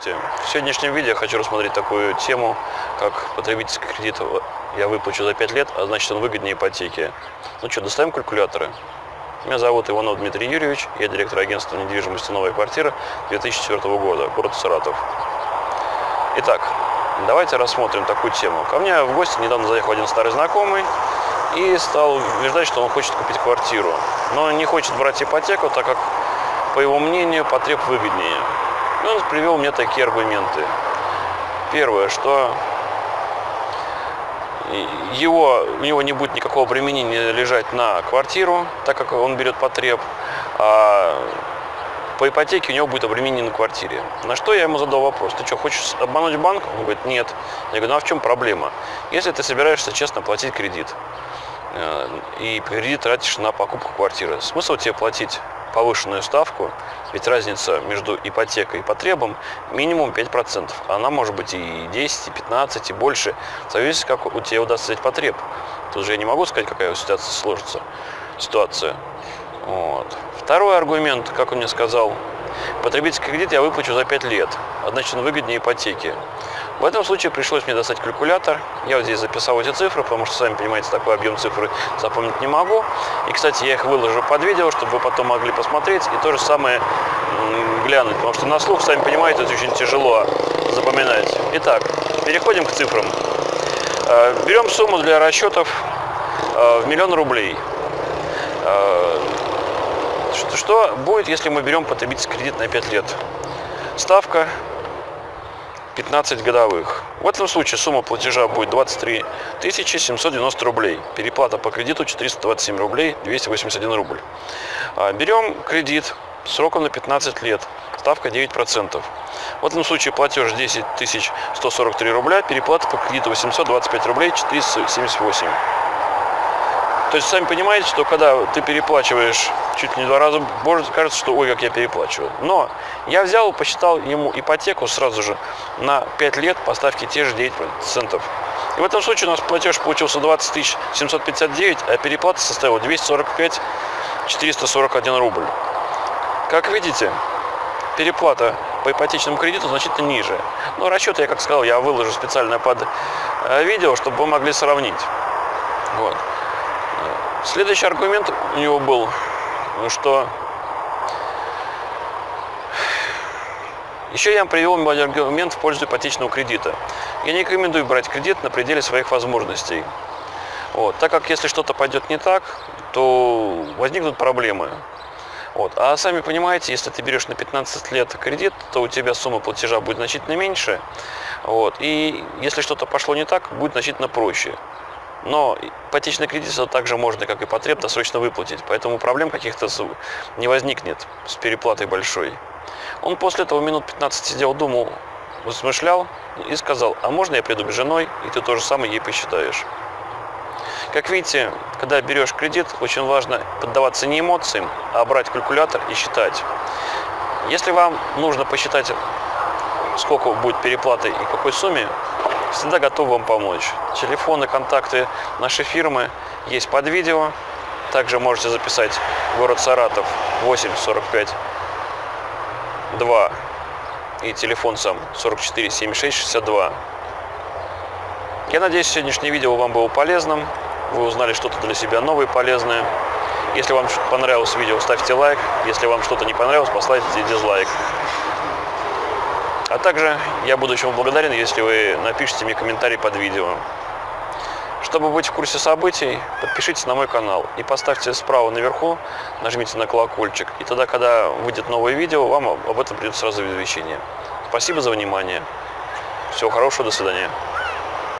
В сегодняшнем видео я хочу рассмотреть такую тему, как потребительский кредит я выплачу за 5 лет, а значит он выгоднее ипотеки. Ну что, доставим калькуляторы. Меня зовут Иванов Дмитрий Юрьевич, я директор агентства недвижимости «Новая квартира» 2004 года, город Саратов. Итак, давайте рассмотрим такую тему. Ко мне в гости недавно заехал один старый знакомый и стал убеждать, что он хочет купить квартиру, но не хочет брать ипотеку, так как, по его мнению, потреб выгоднее. И он привел мне такие аргументы. Первое, что его, у него не будет никакого применения лежать на квартиру, так как он берет потреб, а по ипотеке у него будет обременение на квартире. На что я ему задал вопрос, ты что, хочешь обмануть банк? Он говорит, нет. Я говорю, ну а в чем проблема? Если ты собираешься честно платить кредит, э, и кредит тратишь на покупку квартиры, смысл тебе платить повышенную ставку, ведь разница между ипотекой и потребом минимум 5%. Она может быть и 10, и 15, и больше. Зависит, как у тебя удастся взять потреб. Тут же я не могу сказать, какая ситуация сложится. Ситуация. Вот. Второй аргумент, как он мне сказал, потребительский кредит я выплачу за 5 лет, значит он выгоднее ипотеки. В этом случае пришлось мне достать калькулятор. Я вот здесь записал эти цифры, потому что, сами понимаете, такой объем цифр запомнить не могу. И, кстати, я их выложу под видео, чтобы вы потом могли посмотреть и то же самое глянуть. Потому что на слух, сами понимаете, это очень тяжело запоминать. Итак, переходим к цифрам. Э, берем сумму для расчетов э, в миллион рублей. Э, что будет, если мы берем потребительский кредит на 5 лет? Ставка 15 годовых. В этом случае сумма платежа будет 23 790 рублей. Переплата по кредиту 427 рублей 281 рубль. А, берем кредит сроком на 15 лет. Ставка 9%. В этом случае платеж 10 143 рубля, переплата по кредиту 825 рублей 478. То есть, сами понимаете, что когда ты переплачиваешь чуть не два раза, может кажется, что ой, как я переплачиваю. Но я взял, посчитал ему ипотеку сразу же на 5 лет по ставке те же 9%. И в этом случае у нас платеж получился 20 759, а переплата составила 245 441 рубль. Как видите, переплата по ипотечному кредиту значительно ниже. Но расчеты, я как сказал, я выложу специально под э, видео, чтобы вы могли сравнить. Вот. Следующий аргумент у него был, что еще я привел аргумент в пользу ипотечного кредита. Я не рекомендую брать кредит на пределе своих возможностей. Вот, так как если что-то пойдет не так, то возникнут проблемы. Вот. А сами понимаете, если ты берешь на 15 лет кредит, то у тебя сумма платежа будет значительно меньше. Вот. И если что-то пошло не так, будет значительно проще. Но ипотечный кредит также можно, как и потреб, досрочно выплатить. Поэтому проблем каких-то не возникнет с переплатой большой. Он после этого минут 15 сидел, думал, размышлял и сказал, а можно я приду с женой, и ты то же самое ей посчитаешь. Как видите, когда берешь кредит, очень важно поддаваться не эмоциям, а брать калькулятор и считать. Если вам нужно посчитать, сколько будет переплаты и какой сумме, всегда готов вам помочь. Телефоны, контакты нашей фирмы есть под видео. Также можете записать город Саратов 8 45 2 и телефон сам 44 76 62. Я надеюсь, сегодняшнее видео вам было полезным. Вы узнали что-то для себя новое и полезное. Если вам понравилось видео, ставьте лайк. Если вам что-то не понравилось, поставьте дизлайк. А также я буду очень благодарен, если вы напишите мне комментарий под видео. Чтобы быть в курсе событий, подпишитесь на мой канал и поставьте справа наверху, нажмите на колокольчик. И тогда, когда выйдет новое видео, вам об этом придет сразу извещение. Спасибо за внимание. Всего хорошего, до свидания.